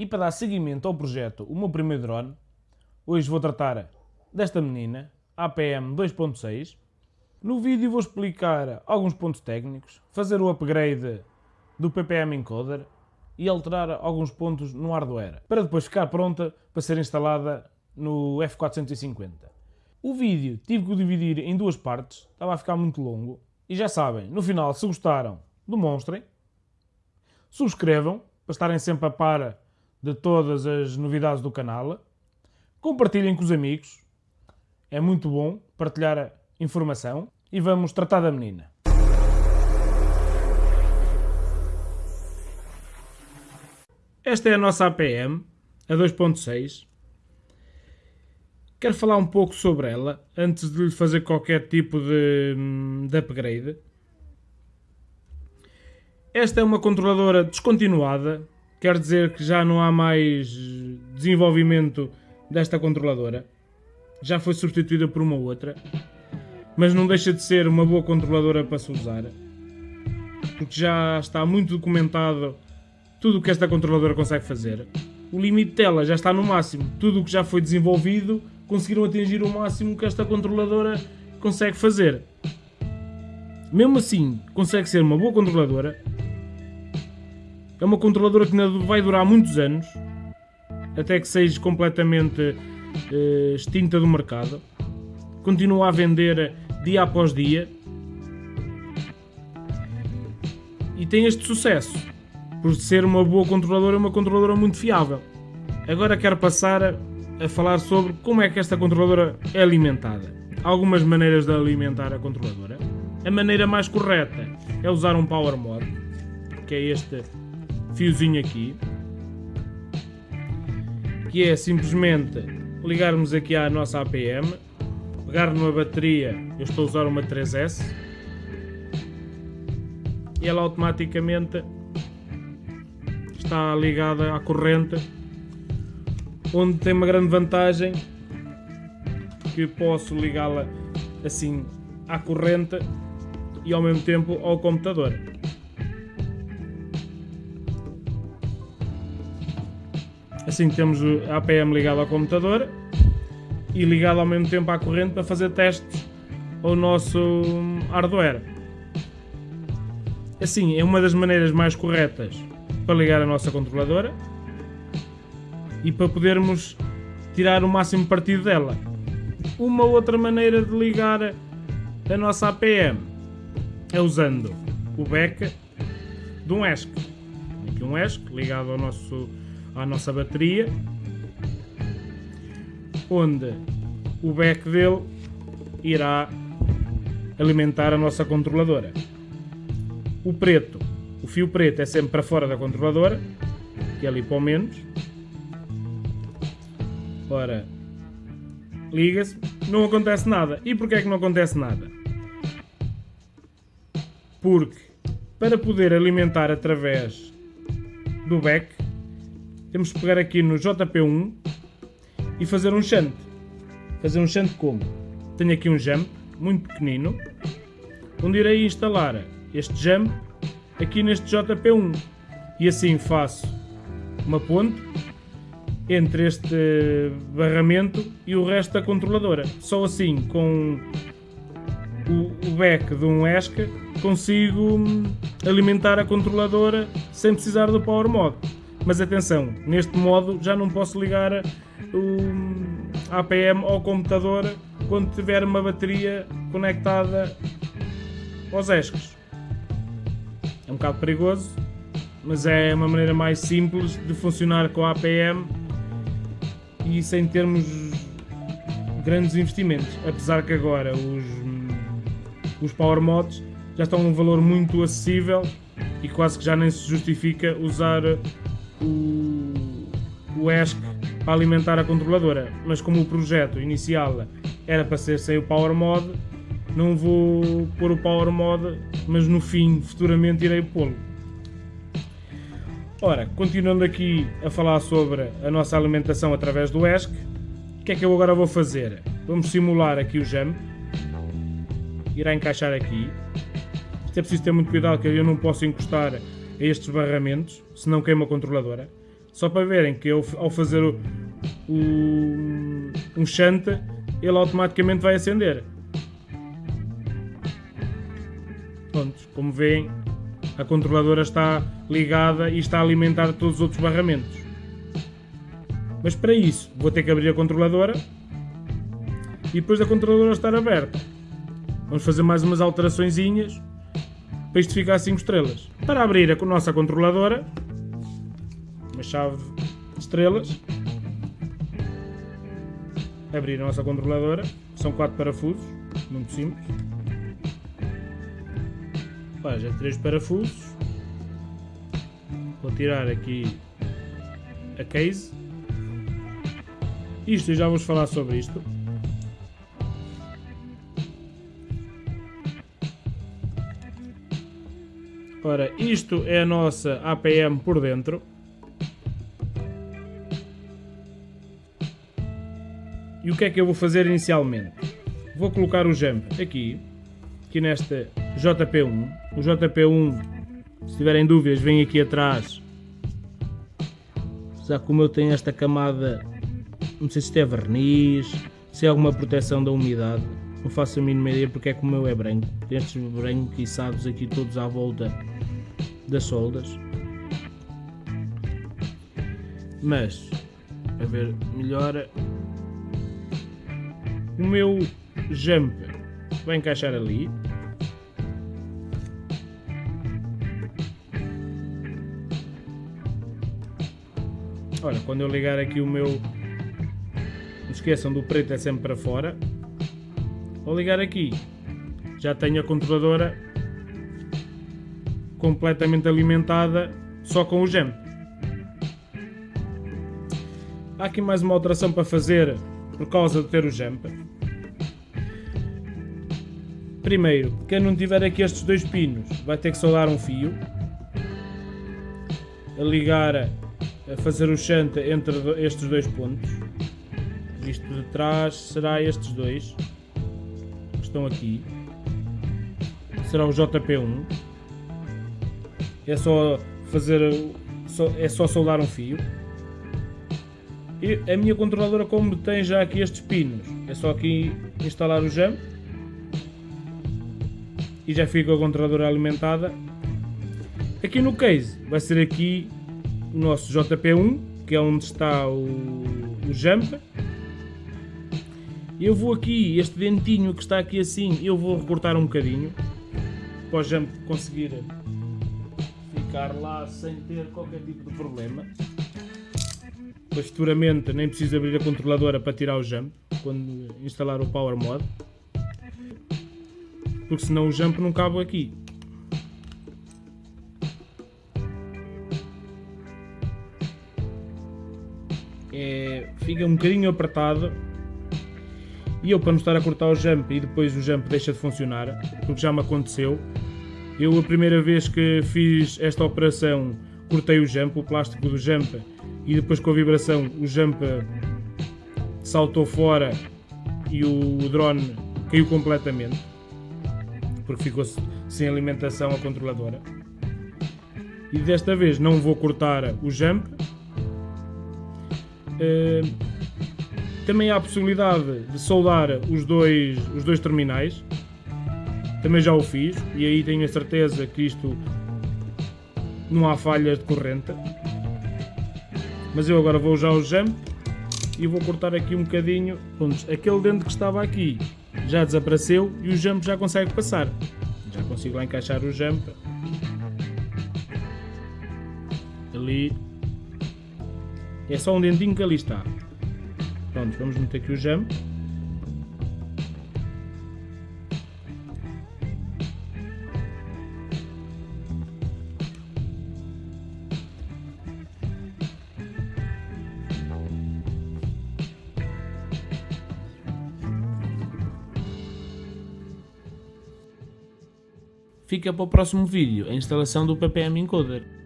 E para dar seguimento ao projeto O meu primeiro drone, hoje vou tratar desta menina, APM 2.6. No vídeo vou explicar alguns pontos técnicos, fazer o upgrade do PPM Encoder e alterar alguns pontos no hardware, para depois ficar pronta para ser instalada no F450. O vídeo tive que o dividir em duas partes, estava a ficar muito longo, e já sabem, no final, se gostaram, demonstrem, subscrevam, para estarem sempre a par de todas as novidades do canal. Compartilhem com os amigos. É muito bom partilhar informação. E vamos tratar da menina. Esta é a nossa APM, a 2.6. Quero falar um pouco sobre ela, antes de lhe fazer qualquer tipo de, de upgrade. Esta é uma controladora descontinuada, quer dizer que já não há mais desenvolvimento desta controladora. Já foi substituída por uma outra. Mas não deixa de ser uma boa controladora para se usar. Porque já está muito documentado tudo o que esta controladora consegue fazer. O limite dela já está no máximo. Tudo o que já foi desenvolvido conseguiram atingir o máximo que esta controladora consegue fazer. Mesmo assim, consegue ser uma boa controladora é uma controladora que vai durar muitos anos, até que seja completamente uh, extinta do mercado. Continua a vender dia após dia. E tem este sucesso, por ser uma boa controladora, uma controladora muito fiável. Agora quero passar a, a falar sobre como é que esta controladora é alimentada. Algumas maneiras de alimentar a controladora. A maneira mais correta é usar um Power Mod, que é este fiozinho aqui, que é simplesmente ligarmos aqui à nossa APM, pegar numa bateria, eu estou a usar uma 3S, e ela automaticamente está ligada à corrente, onde tem uma grande vantagem que posso ligá-la assim à corrente e ao mesmo tempo ao computador. Assim temos a APM ligada ao computador e ligado ao mesmo tempo à corrente para fazer testes ao nosso hardware. Assim, é uma das maneiras mais corretas para ligar a nossa controladora e para podermos tirar o máximo partido dela. Uma outra maneira de ligar a nossa APM é usando o back de um ESC. Aqui um ESC ligado ao nosso à nossa bateria, onde o back dele irá alimentar a nossa controladora. O preto, o fio preto é sempre para fora da controladora, que é ali para o menos. Ora, liga-se, não acontece nada. E porquê é que não acontece nada? Porque para poder alimentar através do back, temos que pegar aqui no JP1 e fazer um shunt. Fazer um shunt como? Tenho aqui um jump muito pequenino, onde irei instalar este jump aqui neste JP1 e assim faço uma ponte entre este barramento e o resto da controladora. Só assim, com o, back de um ESC, consigo alimentar a controladora sem precisar do Power Mode. Mas atenção, neste modo já não posso ligar o APM ao computador quando tiver uma bateria conectada aos ESCs. É um bocado perigoso, mas é uma maneira mais simples de funcionar com a APM e sem termos grandes investimentos. Apesar que agora os, os Power Mods já estão a um valor muito acessível e quase que já nem se justifica usar o, o ESC para alimentar a controladora, mas como o projeto inicial era para ser sem o Power Mod, não vou pôr o Power Mod, mas no fim, futuramente irei pô-lo. Ora, continuando aqui a falar sobre a nossa alimentação através do ESC, o que é que eu agora vou fazer? Vamos simular aqui o jump, irá encaixar aqui. Isto é preciso ter muito cuidado que eu não posso encostar estes barramentos, senão queima a controladora. Só para verem que eu, ao fazer o, o, um shunt, ele automaticamente vai acender. Pronto, como veem, a controladora está ligada e está a alimentar todos os outros barramentos. Mas para isso, vou ter que abrir a controladora e depois da controladora estar aberta, vamos fazer mais umas alterações para isto ficar 5 estrelas. Para abrir a nossa controladora, uma chave de estrelas, abrir a nossa controladora, são 4 parafusos, muito simples. Já 3 parafusos. Vou tirar aqui a case. Isto, eu já vos falar sobre isto. Ora, isto é a nossa APM por dentro. E o que é que eu vou fazer inicialmente? Vou colocar o jump aqui, aqui nesta JP1. O JP1, se tiverem dúvidas, vem aqui atrás. Já como eu tenho esta camada, não sei se isto é verniz, se é alguma proteção da umidade. Não faço a mínima ideia porque é que o meu é branco. Tem estes branquiçados aqui todos à volta das soldas. Mas, a ver, melhora. O meu jump vai encaixar ali. Olha, quando eu ligar aqui o meu... Não esqueçam do preto é sempre para fora. Vou ligar aqui. Já tenho a controladora completamente alimentada só com o gem. Há aqui mais uma alteração para fazer por causa de ter o GEMP. Primeiro, quem não tiver aqui estes dois pinos vai ter que soldar um fio a ligar, a fazer o shunt entre estes dois pontos. Isto de trás será estes dois estão aqui. Será o JP1 é só fazer é só soldar um fio. E a minha controladora como tem já aqui estes pinos é só aqui instalar o jam. E já fica a controladora alimentada. Aqui no case vai ser aqui o nosso JP1 que é onde está o, o jump eu vou aqui, este dentinho que está aqui assim, eu vou recortar um bocadinho para o jump conseguir ficar lá sem ter qualquer tipo de problema. Depois futuramente nem preciso abrir a controladora para tirar o jump quando instalar o Power Mod. Porque senão o jump não cabe aqui. É, fica um bocadinho apertado e eu para não estar a cortar o jump e depois o jump deixa de funcionar, porque já me aconteceu, eu a primeira vez que fiz esta operação cortei o jump, o plástico do jump e depois com a vibração o jump saltou fora e o drone caiu completamente porque ficou sem alimentação a controladora. E desta vez não vou cortar o jump. Uh, também há a possibilidade de soldar os dois, os dois terminais também já o fiz e aí tenho a certeza que isto não há falhas de corrente. Mas eu agora vou usar o jump e vou cortar aqui um bocadinho. Pronto, aquele dente que estava aqui já desapareceu e o jump já consegue passar. Já consigo lá encaixar o jump. Ali. É só um dentinho que ali está. Pronto, vamos meter aqui o jump. Fica para o próximo vídeo a instalação do PPM Encoder.